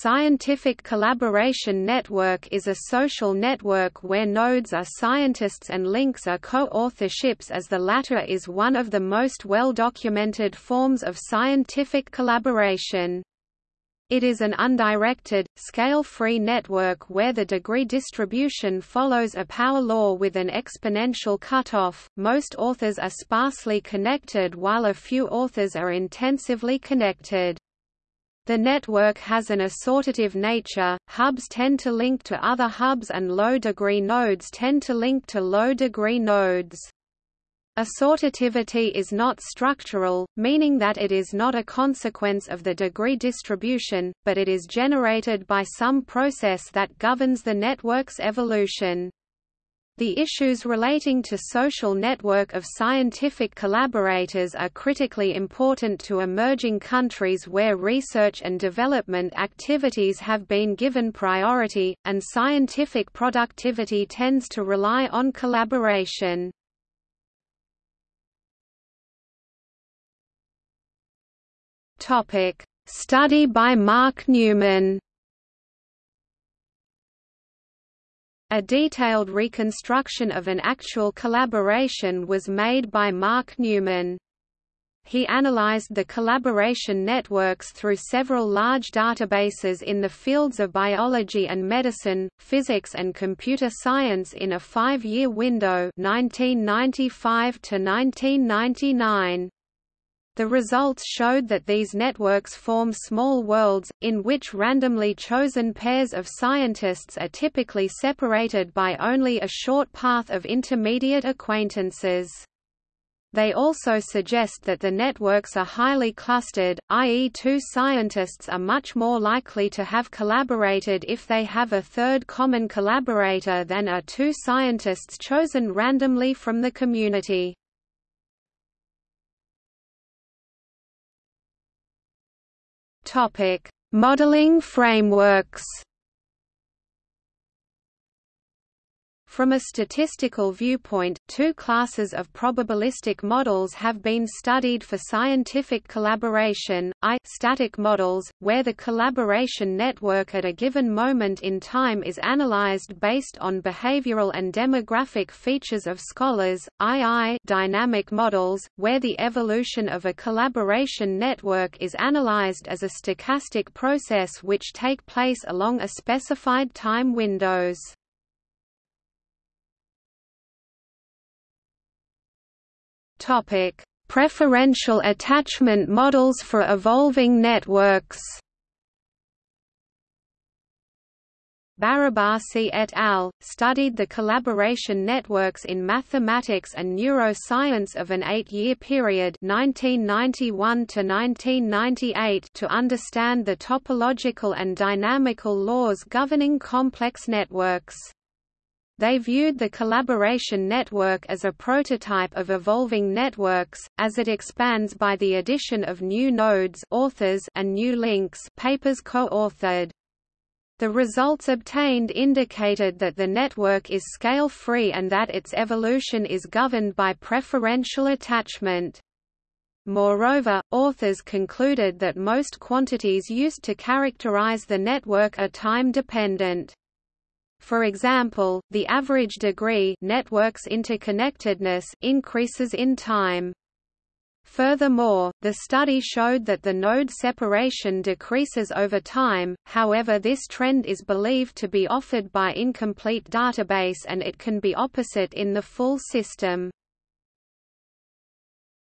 Scientific collaboration network is a social network where nodes are scientists and links are co-authorships as the latter is one of the most well-documented forms of scientific collaboration. It is an undirected, scale-free network where the degree distribution follows a power law with an exponential cutoff. Most authors are sparsely connected while a few authors are intensively connected. The network has an assortative nature, hubs tend to link to other hubs and low-degree nodes tend to link to low-degree nodes. Assortativity is not structural, meaning that it is not a consequence of the degree distribution, but it is generated by some process that governs the network's evolution. The issues relating to social network of scientific collaborators are critically important to emerging countries where research and development activities have been given priority, and scientific productivity tends to rely on collaboration. Study by Mark Newman A detailed reconstruction of an actual collaboration was made by Mark Newman. He analyzed the collaboration networks through several large databases in the fields of biology and medicine, physics and computer science in a five-year window 1995 to 1999. The results showed that these networks form small worlds, in which randomly chosen pairs of scientists are typically separated by only a short path of intermediate acquaintances. They also suggest that the networks are highly clustered, i.e. two scientists are much more likely to have collaborated if they have a third common collaborator than are two scientists chosen randomly from the community. Topic: Modeling frameworks. From a statistical viewpoint, two classes of probabilistic models have been studied for scientific collaboration, I static models, where the collaboration network at a given moment in time is analyzed based on behavioral and demographic features of scholars, II dynamic models, where the evolution of a collaboration network is analyzed as a stochastic process which take place along a specified time windows. Topic: Preferential attachment models for evolving networks. Barabasi et al. studied the collaboration networks in mathematics and neuroscience of an eight-year period 1991 to, 1998 to understand the topological and dynamical laws governing complex networks. They viewed the collaboration network as a prototype of evolving networks, as it expands by the addition of new nodes authors and new links papers co-authored. The results obtained indicated that the network is scale-free and that its evolution is governed by preferential attachment. Moreover, authors concluded that most quantities used to characterize the network are time-dependent. For example, the average degree network's interconnectedness increases in time. Furthermore, the study showed that the node separation decreases over time, however this trend is believed to be offered by incomplete database and it can be opposite in the full system.